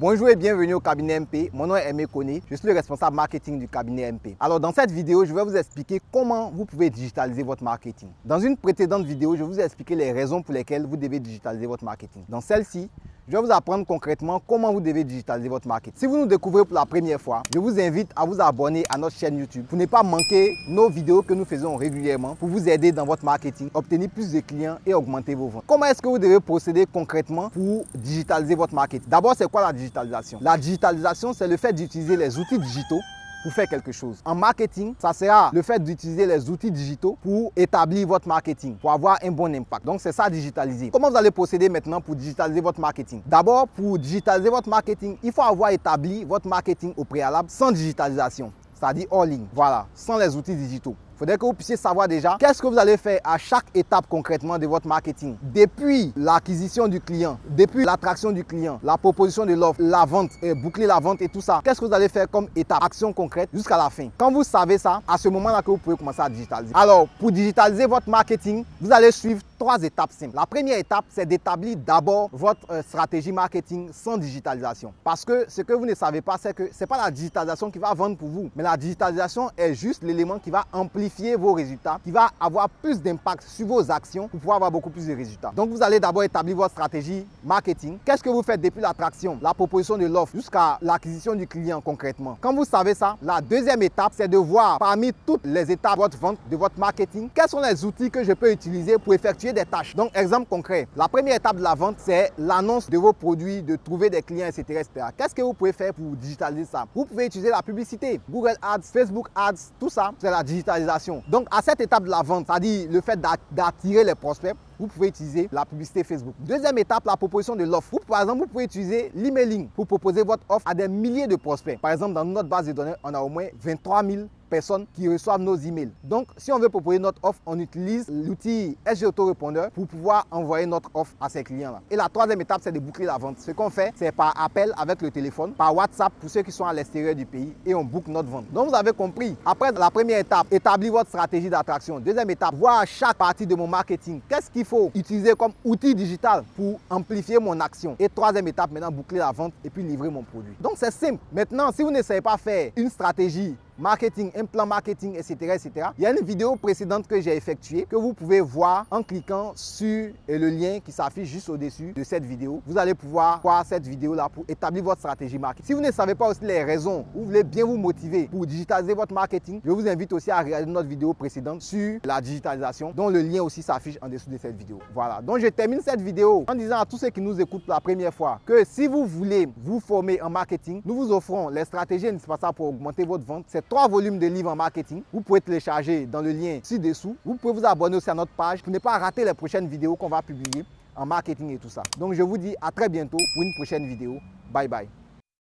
Bonjour et bienvenue au cabinet MP. Mon nom est Aimé Koné. Je suis le responsable marketing du cabinet MP. Alors dans cette vidéo, je vais vous expliquer comment vous pouvez digitaliser votre marketing. Dans une précédente vidéo, je vous ai expliqué les raisons pour lesquelles vous devez digitaliser votre marketing. Dans celle-ci, je vais vous apprendre concrètement comment vous devez digitaliser votre marketing. Si vous nous découvrez pour la première fois, je vous invite à vous abonner à notre chaîne YouTube pour ne pas manquer nos vidéos que nous faisons régulièrement pour vous aider dans votre marketing, obtenir plus de clients et augmenter vos ventes. Comment est-ce que vous devez procéder concrètement pour digitaliser votre marketing D'abord, c'est quoi la digitalisation? La digitalisation, c'est le fait d'utiliser les outils digitaux pour faire quelque chose. En marketing, ça sera le fait d'utiliser les outils digitaux pour établir votre marketing, pour avoir un bon impact. Donc, c'est ça digitaliser. Comment vous allez procéder maintenant pour digitaliser votre marketing? D'abord, pour digitaliser votre marketing, il faut avoir établi votre marketing au préalable sans digitalisation, c'est-à-dire hors ligne. Voilà, sans les outils digitaux faudrait que vous puissiez savoir déjà qu'est-ce que vous allez faire à chaque étape concrètement de votre marketing? Depuis l'acquisition du client, depuis l'attraction du client, la proposition de l'offre, la vente, et boucler la vente et tout ça. Qu'est-ce que vous allez faire comme étape, action concrète jusqu'à la fin? Quand vous savez ça, à ce moment-là que vous pouvez commencer à digitaliser. Alors, pour digitaliser votre marketing, vous allez suivre trois étapes simples. La première étape, c'est d'établir d'abord votre euh, stratégie marketing sans digitalisation. Parce que ce que vous ne savez pas, c'est que ce n'est pas la digitalisation qui va vendre pour vous, mais la digitalisation est juste l'élément qui va amplifier vos résultats, qui va avoir plus d'impact sur vos actions pour pouvoir avoir beaucoup plus de résultats. Donc, vous allez d'abord établir votre stratégie marketing. Qu'est-ce que vous faites depuis l'attraction, la proposition de l'offre jusqu'à l'acquisition du client concrètement? Quand vous savez ça, la deuxième étape, c'est de voir parmi toutes les étapes de votre vente, de votre marketing, quels sont les outils que je peux utiliser pour effectuer des tâches. Donc, exemple concret, la première étape de la vente, c'est l'annonce de vos produits, de trouver des clients, etc. etc. Qu'est-ce que vous pouvez faire pour digitaliser ça? Vous pouvez utiliser la publicité, Google Ads, Facebook Ads, tout ça, c'est la digitalisation donc, à cette étape de la vente, c'est-à-dire le fait d'attirer les prospects, vous pouvez utiliser la publicité Facebook. Deuxième étape, la proposition de l'offre. Par exemple, vous pouvez utiliser l'emailing pour proposer votre offre à des milliers de prospects. Par exemple, dans notre base de données, on a au moins 23 000 personnes qui reçoivent nos emails. Donc, si on veut proposer notre offre, on utilise l'outil SG Autorépondeur pour pouvoir envoyer notre offre à ces clients-là. Et la troisième étape, c'est de boucler la vente. Ce qu'on fait, c'est par appel avec le téléphone, par WhatsApp pour ceux qui sont à l'extérieur du pays et on boucle notre vente. Donc, vous avez compris. Après la première étape, établir votre stratégie d'attraction. Deuxième étape, voir chaque partie de mon marketing. Qu'est-ce qu'il faut utiliser comme outil digital pour amplifier mon action. Et troisième étape, maintenant, boucler la vente et puis livrer mon produit. Donc, c'est simple. Maintenant, si vous ne savez pas faire une stratégie marketing, un plan marketing, etc., etc. Il y a une vidéo précédente que j'ai effectuée que vous pouvez voir en cliquant sur le lien qui s'affiche juste au-dessus de cette vidéo. Vous allez pouvoir voir cette vidéo-là pour établir votre stratégie marketing. Si vous ne savez pas aussi les raisons, vous voulez bien vous motiver pour digitaliser votre marketing, je vous invite aussi à regarder notre vidéo précédente sur la digitalisation, dont le lien aussi s'affiche en dessous de cette vidéo. Voilà, donc je termine cette vidéo en disant à tous ceux qui nous écoutent pour la première fois que si vous voulez vous former en marketing, nous vous offrons les stratégies indispensables pour augmenter votre vente. Trois volumes de livres en marketing. Vous pouvez télécharger dans le lien ci-dessous. Vous pouvez vous abonner aussi à notre page pour ne pas rater les prochaines vidéos qu'on va publier en marketing et tout ça. Donc je vous dis à très bientôt pour une prochaine vidéo. Bye bye.